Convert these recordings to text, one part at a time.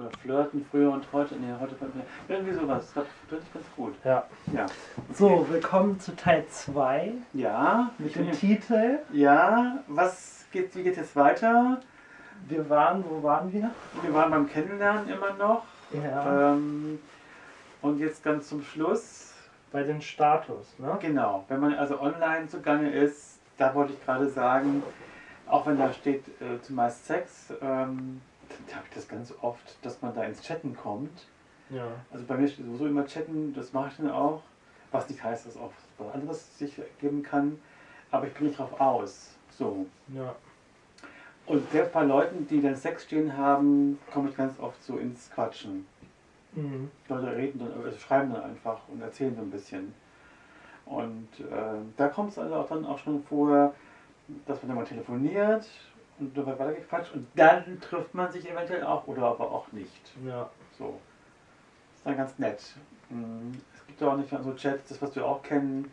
oder flirten früher und heute. Nee, heute irgendwie sowas. Das finde ich ganz gut. Ja. Ja. So, willkommen zu Teil 2 Ja, mit dem Titel. Ja, was geht, wie geht jetzt weiter? Wir waren, wo waren wir? Wir waren beim Kennenlernen immer noch. Ja. Ähm, und jetzt ganz zum Schluss. Bei den Status, ne? Genau, wenn man also online zugange ist, da wollte ich gerade sagen, auch wenn da steht äh, zumeist Sex, ähm, habe ich das ganz oft, dass man da ins Chatten kommt. Ja. Also bei mir steht sowieso immer Chatten, das mache ich dann auch. Was nicht heißt, dass auch was anderes sich geben kann. Aber ich bin nicht drauf aus. So. Ja. Und selbst bei Leuten, die dann Sex stehen haben, komme ich ganz oft so ins Quatschen. Mhm. Leute reden dann, also schreiben dann einfach und erzählen so ein bisschen. Und äh, da kommt es also auch dann auch schon vor, dass man dann mal telefoniert und dabei weitergequatscht und dann trifft man sich eventuell auch oder aber auch nicht. Ja. So. Ist dann ganz nett. Mm, Es gibt auch nicht so Chats, das was wir auch kennen,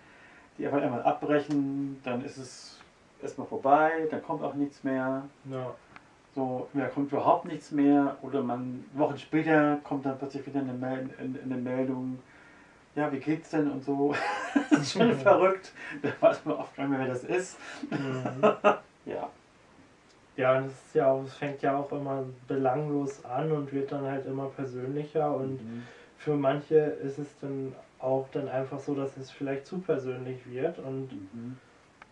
die einfach einmal abbrechen, dann ist es erstmal vorbei, dann kommt auch nichts mehr. Ja. So, da kommt überhaupt nichts mehr oder man Wochen später kommt dann plötzlich wieder eine, Mel eine eine Meldung, ja, wie geht's denn und so. das ist schon verrückt. Da weiß man oft gar nicht mehr, wer das ist. Mhm. Ja. Ja, es ist ja auch, es fängt ja auch immer belanglos an und wird dann halt immer persönlicher und Mhm. für manche ist es dann auch dann einfach so, dass es vielleicht zu persönlich wird und Mhm.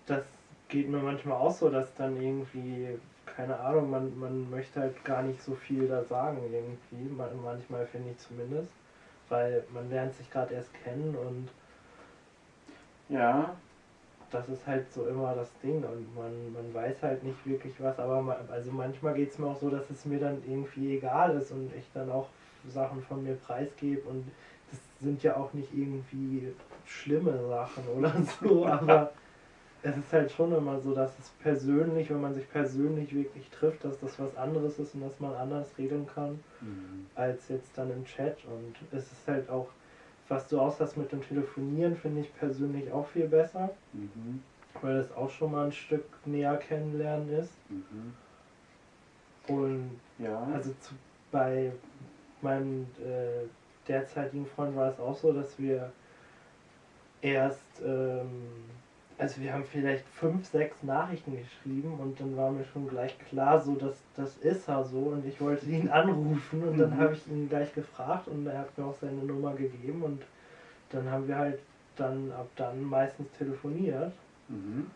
das geht mir manchmal auch so, dass dann irgendwie, keine Ahnung, man, man möchte halt gar nicht so viel da sagen irgendwie, Ma- manchmal finde ich zumindest, weil man lernt sich gerade erst kennen und Ja, das ist halt so immer das Ding und man, man weiß halt nicht wirklich was, aber ma- also manchmal geht es mir auch so, dass es mir dann irgendwie egal ist und ich dann auch Sachen von mir preisgebe und das sind ja auch nicht irgendwie schlimme Sachen oder so, aber es ist halt schon immer so, dass es persönlich, wenn man sich persönlich wirklich trifft, dass das was anderes ist und dass man anders regeln kann Mhm. als jetzt dann im Chat und es ist halt auch, was du aus hast mit dem Telefonieren, finde ich persönlich auch viel besser Mhm. weil das auch schon mal ein Stück näher kennenlernen ist. Mhm. Und Ja. also zu, bei meinem äh, derzeitigen Freund war es auch so, dass wir erst, ähm, also wir haben vielleicht fünf, sechs Nachrichten geschrieben und dann war mir schon gleich klar, so dass das ist er so und ich wollte ihn anrufen und dann Mhm. habe ich ihn gleich gefragt und er hat mir auch seine Nummer gegeben und dann haben wir halt dann ab dann meistens telefoniert. Mhm.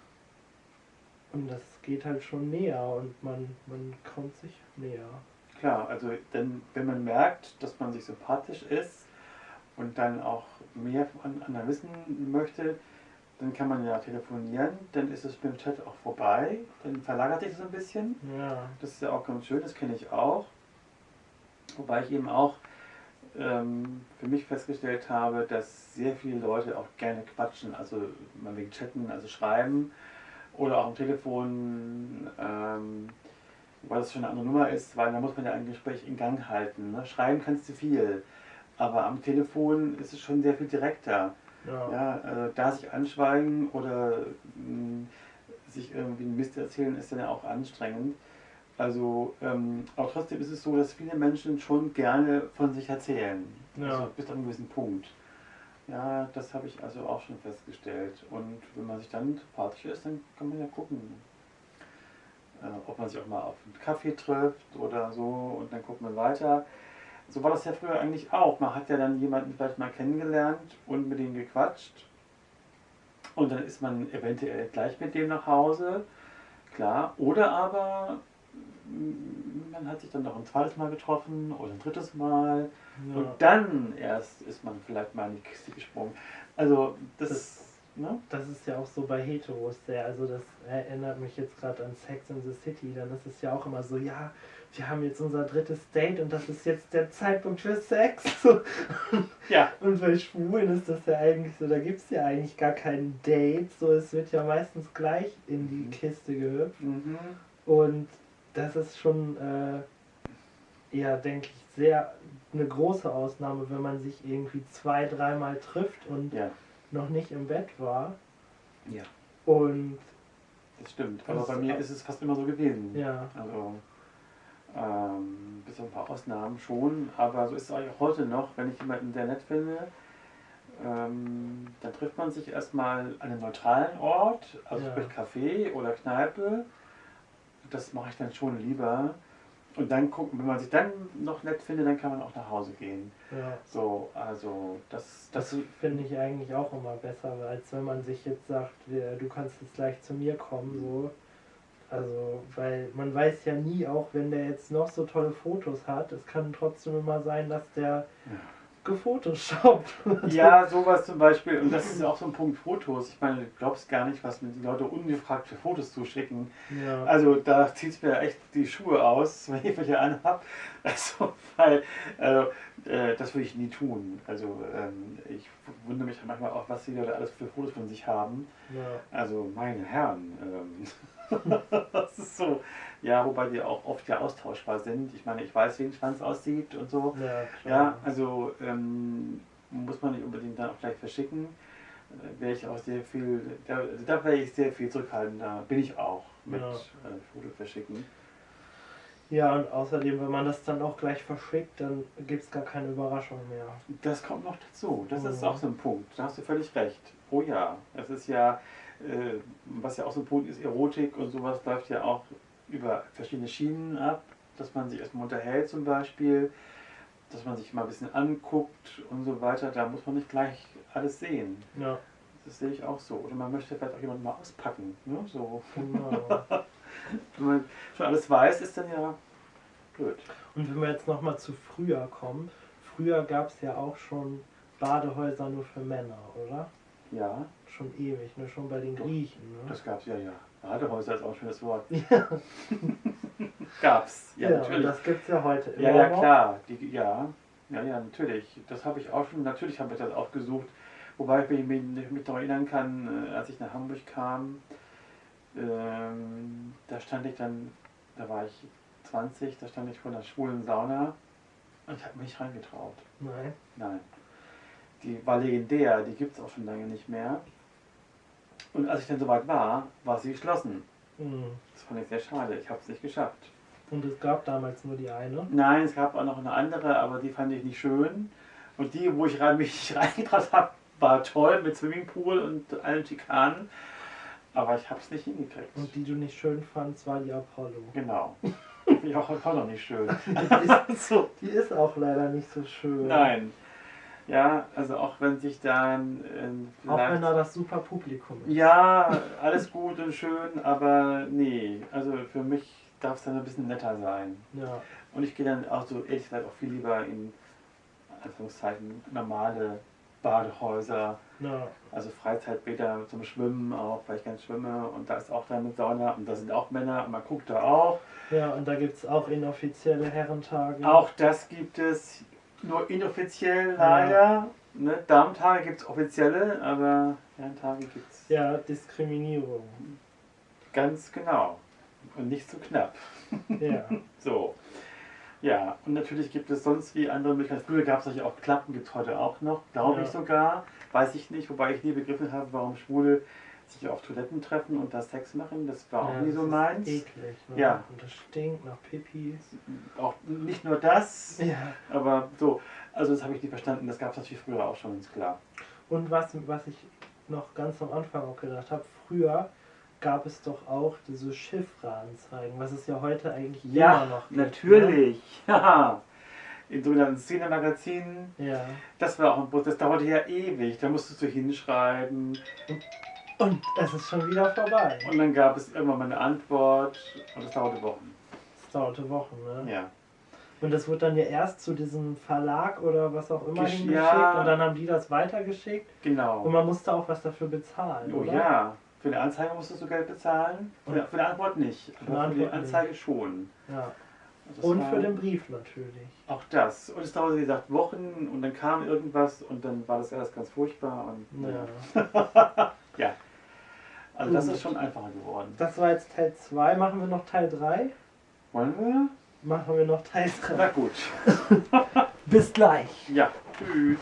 Und das geht halt schon näher und man, man kommt sich näher. Klar, also denn, wenn man merkt, dass man sich sympathisch ist und dann auch mehr von anderen wissen möchte, dann kann man ja telefonieren, dann ist es mit dem Chat auch vorbei, dann verlagert sich das ein bisschen. Ja. Das ist ja auch ganz schön, das kenne ich auch. Wobei ich eben auch ähm, für mich festgestellt habe, dass sehr viele Leute auch gerne quatschen, also mal wegen Chatten, also schreiben oder auch am Telefon, ähm, weil das schon eine andere Nummer ist, weil da muss man ja ein Gespräch in Gang halten. Ne? Schreiben kannst du viel, aber am Telefon ist es schon sehr viel direkter. Ja. Ja, also da sich anschweigen oder mh, sich irgendwie einen Mist erzählen, ist dann ja auch anstrengend. Also, ähm, aber trotzdem ist es so, dass viele Menschen schon gerne von sich erzählen. Ja. Also bis zu einem gewissen Punkt. Ja, das habe ich also auch schon festgestellt. Und wenn man sich dann sympathisch ist, dann kann man ja gucken, äh, ob man sich auch mal auf einen Kaffee trifft oder so und dann guckt man weiter. So war das ja früher eigentlich auch. Man hat ja dann jemanden vielleicht mal kennengelernt und mit dem gequatscht. Und dann ist man eventuell gleich mit dem nach Hause. Klar. Oder aber mm, man hat sich dann noch ein zweites Mal getroffen oder ein drittes Mal. Ja. Und dann erst ist man vielleicht mal in die Kiste gesprungen. Also das, Das- ne? Das ist ja auch so bei Heteros sehr, also das erinnert mich jetzt gerade an Sex in the City, dann ist es ja auch immer so, ja, wir haben jetzt unser drittes Date und das ist jetzt der Zeitpunkt für Sex. Ja. Und bei Schwulen ist das ja eigentlich so, da gibt es ja eigentlich gar kein Date, so es wird ja meistens gleich in die Mhm. Kiste gehüpft. Mhm. Und das ist schon, äh, ja, denke ich, sehr eine große Ausnahme, wenn man sich irgendwie zwei, dreimal trifft und Ja, noch nicht im Bett war. ja, Und das stimmt. Das Aber bei ist mir ist es fast immer so gewesen. ja, Also Ähm, bis auf ein paar Ausnahmen schon, aber so ist es auch heute noch, wenn ich jemanden sehr nett finde, ähm, dann trifft man sich erstmal an einem neutralen Ort, also Ja. sprich Café oder Kneipe. Das mache ich dann schon lieber. Und dann gucken, wenn man sich dann noch nett findet, dann kann man auch nach Hause gehen. Ja. So, also das, das, Das finde ich eigentlich auch immer besser, als wenn man sich jetzt sagt, du kannst jetzt gleich zu mir kommen, so. Also, weil man weiß ja nie, auch wenn der jetzt noch so tolle Fotos hat, es kann trotzdem immer sein, dass der gefotoshoppt. Ja, sowas zum Beispiel. Und das ist ja auch so ein Punkt Fotos. Ich meine, du glaubst gar nicht, was mir die Leute ungefragt für Fotos zuschicken. Ja. Also da zieht es mir echt die Schuhe aus, wenn ich welche anhab. Also, weil also, äh, das würde ich nie tun. Also ähm, ich wundere mich manchmal auch, was die Leute alles für Fotos von sich haben. ja. Also meine Herren. Ähm, das ist so. Ja, wobei die auch oft ja austauschbar sind. Ich meine, ich weiß, wie ein Schwanz aussieht und so. Ja, klar. Ja, also ähm, muss man nicht unbedingt dann auch gleich verschicken. Äh, Wäre ich auch sehr viel, da, da wäre ich sehr viel zurückhaltender, bin ich auch mit Ja. äh, Foto verschicken. Ja, und außerdem, wenn man das dann auch gleich verschickt, dann gibt es gar keine Überraschung mehr. Das kommt noch dazu, das ist Mhm. auch so ein Punkt, da hast du völlig recht. Oh ja, es ist ja, äh, was ja auch so ein Punkt ist, Erotik und sowas läuft ja auch über verschiedene Schienen ab, dass man sich erstmal unterhält zum Beispiel, dass man sich mal ein bisschen anguckt und so weiter, da muss man nicht gleich alles sehen. Ja, Das sehe ich auch so. Oder man möchte vielleicht auch jemanden mal auspacken. Ne? So. genau. Wenn man schon alles weiß, ist dann ja blöd. Und wenn wir jetzt nochmal zu früher kommen, früher gab es ja auch schon Badehäuser nur für Männer, oder? Ja, Schon ewig, ne? schon bei den Griechen. Ne? das gab's ja, ja. Badehäuser ist auch ein schönes Wort. Ja, Gab's, ja, ja, und natürlich. das gibt es ja heute immer Ja, ja, klar. Die, ja, ja, ja, natürlich. Das habe ich auch schon, natürlich habe ich das auch gesucht. Wobei ich mich, mich, noch erinnern kann, äh, als ich nach Hamburg kam, ähm, da stand ich dann, da war ich 20, da stand ich vor einer schwulen Sauna und ich habe mich nicht reingetraut. Nein. Nein. Die war legendär, die gibt es auch schon lange nicht mehr. Und als ich dann soweit war, war sie geschlossen. Mhm. Das fand ich sehr schade, ich habe es nicht geschafft. Und es gab damals nur die eine. Nein, es gab auch noch eine andere, aber die fand ich nicht schön. Und die, wo ich rein, mich reingetraut habe, war toll mit Swimmingpool und allen Schikanen. Aber ich habe es nicht hingekriegt. Und die du nicht schön fandst, war die Apollo. Genau. Ich auch, noch nicht schön. Die ist, die ist auch leider nicht so schön. Nein. Ja, also auch wenn sich dann äh, Auch wenn da das super Publikum ist. Ja, alles gut und schön, aber nee, also für mich darf es dann ein bisschen netter sein. Ja. Und ich gehe dann auch so ehrlich gesagt auch viel lieber in Anführungszeichen normale Badehäuser, ja. also Freizeitbäder zum Schwimmen auch, weil ich gerne schwimme und da ist auch dann mit Sauna und da sind auch Männer und man guckt da auch. Ja, und da gibt es auch inoffizielle Herrentage. Auch das gibt es nur inoffiziell leider. Ne? Damentage gibt es offizielle, aber Herrentage gibt es Ja, Diskriminierung. ganz genau. Und nicht zu knapp. Ja. So. Ja, und natürlich gibt es sonst wie andere Möglichkeiten. Früher gab es solche auch Klappen, gibt es heute auch noch, glaube Ja. ich sogar. Weiß ich nicht, wobei ich nie begriffen habe, warum Schwule sich auf Toiletten treffen und da Sex machen. Das war auch ja, nie so meins. Eklig, ne? Ja. Und das stinkt nach Pipi. Auch nicht nur das, Ja. aber so. Also das habe ich nie verstanden. Das gab es natürlich früher auch schon, ist klar. Und was, was ich noch ganz am Anfang auch gedacht habe, früher gab es doch auch diese Chiffre-Anzeigen, was es ja heute eigentlich immer noch gibt. natürlich. Ja. In sogenannten Szene-Magazinen. Ne? Ja. Das war auch ein Prozess, das dauerte ja ewig. Da musstest du hinschreiben. Und es ist schon wieder vorbei. Und dann gab es irgendwann mal eine Antwort und das dauerte Wochen. Es dauerte Wochen, ne? Ja. Und das wurde dann ja erst zu diesem Verlag oder was auch immer Gesch- hingeschickt ja. und dann haben die das weitergeschickt und Genau. man musste auch was dafür bezahlen, Oh oder? ja. Für eine Anzeige musstest du Geld bezahlen. Für, Und- für eine Antwort nicht. Für Aber für die Anzeige schon. ja. Das Und war für den Brief natürlich. Auch das. Und es dauerte, wie gesagt, Wochen und dann kam irgendwas und dann war das alles ganz furchtbar. Und, Ja. ja. Also das Gut. ist schon einfacher geworden. Das war jetzt Teil 2. Machen wir noch Teil 3? Wollen wir? Machen wir noch Teil Na 3. gut. Bis gleich. Ja. Tschüss.